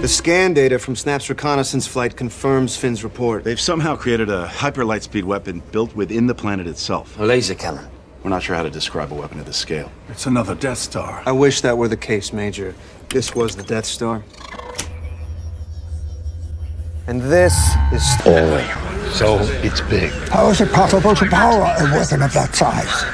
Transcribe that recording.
The scan data from Snap's reconnaissance flight confirms Finn's report. They've somehow created a hyper lightspeed weapon built within the planet itself. A laser cannon. We're not sure how to describe a weapon of this scale. It's another Death Star. I wish that were the case, Major. This was the Death Star. And this is... So it's big. How is it possible to power a weapon of that size?